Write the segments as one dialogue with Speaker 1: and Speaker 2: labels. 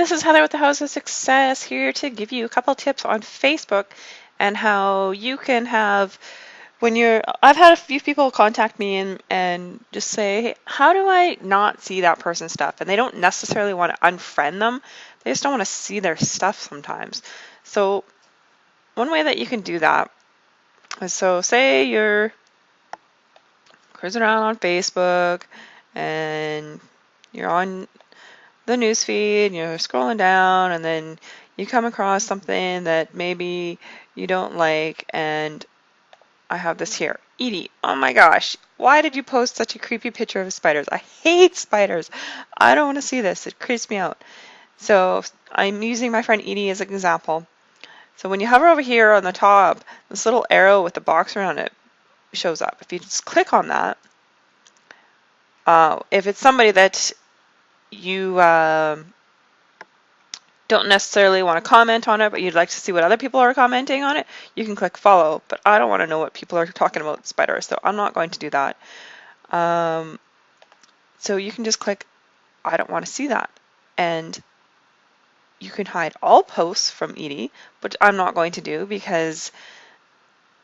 Speaker 1: this is Heather with the House of Success here to give you a couple tips on Facebook and how you can have when you're I've had a few people contact me and and just say, hey, how do I not see that person's stuff? And they don't necessarily want to unfriend them. They just don't want to see their stuff sometimes. So one way that you can do that is so say you're cruising around on Facebook and you're on the newsfeed you're scrolling down and then you come across something that maybe you don't like and I have this here. Edie, oh my gosh, why did you post such a creepy picture of spiders? I hate spiders. I don't want to see this. It creeps me out. So I'm using my friend Edie as an example. So when you hover over here on the top, this little arrow with the box around it shows up. If you just click on that, uh, if it's somebody that you um, don't necessarily want to comment on it, but you'd like to see what other people are commenting on it, you can click follow. But I don't want to know what people are talking about spiders, so I'm not going to do that. Um, so you can just click, I don't want to see that. And you can hide all posts from Edie, but I'm not going to do because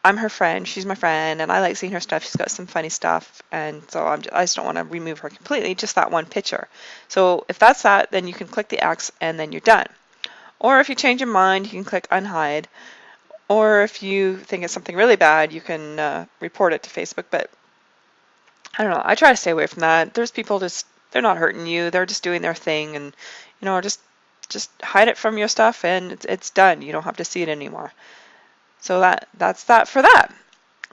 Speaker 1: I'm her friend. She's my friend, and I like seeing her stuff. She's got some funny stuff, and so I'm just, I just don't want to remove her completely. Just that one picture. So if that's that, then you can click the X, and then you're done. Or if you change your mind, you can click unhide. Or if you think it's something really bad, you can uh, report it to Facebook. But I don't know. I try to stay away from that. There's people just they're not hurting you. They're just doing their thing, and you know, just just hide it from your stuff, and it's, it's done. You don't have to see it anymore. So that that's that for that.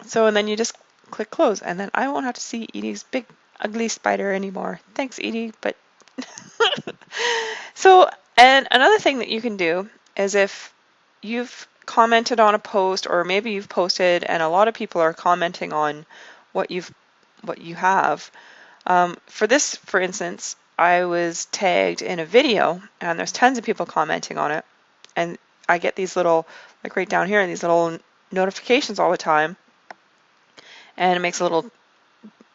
Speaker 1: So and then you just click close and then I won't have to see Edie's big ugly spider anymore. Thanks Edie, but so and another thing that you can do is if you've commented on a post or maybe you've posted and a lot of people are commenting on what you've what you have. Um, for this, for instance, I was tagged in a video and there's tons of people commenting on it and I get these little like right down here, and these little notifications all the time. And it makes a little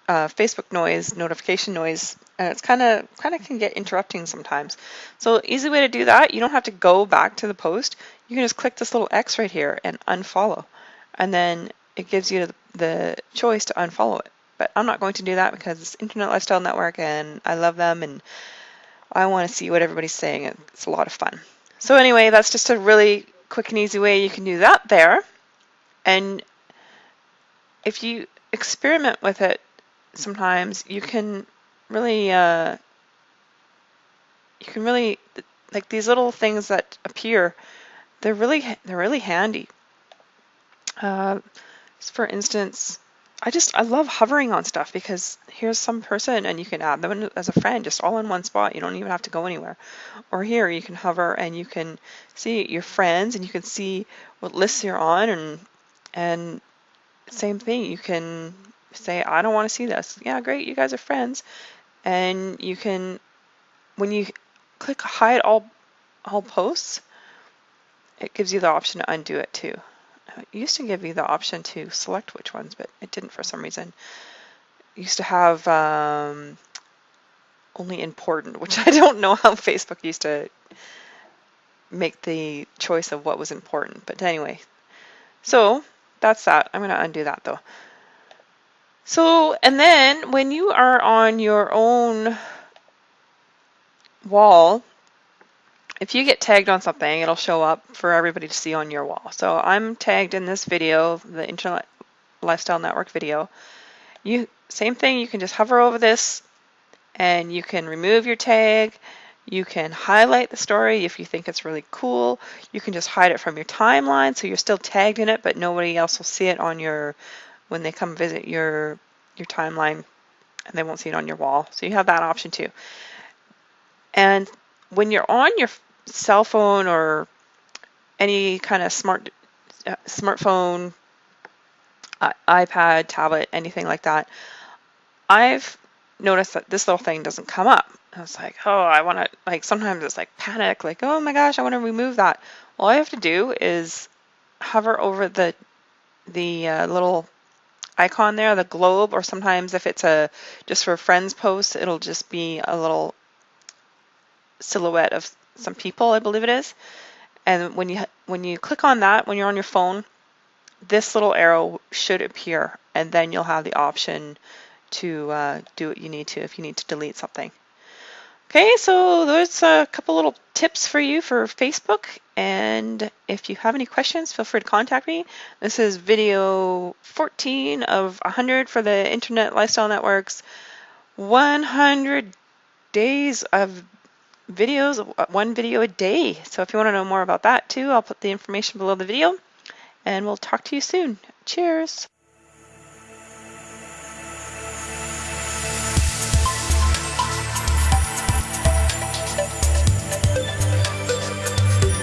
Speaker 1: uh, Facebook noise, notification noise, and it's kind of kind of can get interrupting sometimes. So easy way to do that, you don't have to go back to the post. You can just click this little X right here and unfollow, and then it gives you the, the choice to unfollow it. But I'm not going to do that because it's Internet Lifestyle Network, and I love them, and I want to see what everybody's saying. It's a lot of fun. So anyway, that's just a really quick and easy way you can do that there. And if you experiment with it sometimes, you can really, uh, you can really, like these little things that appear, they're really, they're really handy. Uh, for instance, I just I love hovering on stuff because here's some person and you can add them as a friend just all in one spot. You don't even have to go anywhere. Or here you can hover and you can see your friends and you can see what lists you're on and and same thing. You can say I don't want to see this. Yeah, great. You guys are friends. And you can when you click hide all all posts, it gives you the option to undo it too. It used to give you the option to select which ones, but it didn't for some reason. It used to have um, only important, which I don't know how Facebook used to make the choice of what was important. But anyway, so that's that. I'm going to undo that though. So, and then when you are on your own wall, if you get tagged on something, it'll show up for everybody to see on your wall. So I'm tagged in this video, the Internet Lifestyle Network video. You Same thing, you can just hover over this and you can remove your tag. You can highlight the story if you think it's really cool. You can just hide it from your timeline so you're still tagged in it, but nobody else will see it on your when they come visit your your timeline and they won't see it on your wall. So you have that option too. And when you're on your cell phone or any kind of smart uh, smartphone, uh, iPad, tablet, anything like that, I've noticed that this little thing doesn't come up. I was like, oh, I want to, like, sometimes it's like panic, like, oh my gosh, I want to remove that. All I have to do is hover over the, the uh, little icon there, the globe, or sometimes if it's a just for friends post, it'll just be a little silhouette of some people, I believe it is. And when you when you click on that when you're on your phone, this little arrow should appear, and then you'll have the option to uh, do what you need to if you need to delete something. Okay, so there's a couple little tips for you for Facebook. And if you have any questions, feel free to contact me. This is video 14 of 100 for the Internet Lifestyle Networks. 100 days of videos, uh, one video a day. So if you want to know more about that too, I'll put the information below the video. And we'll talk to you soon. Cheers.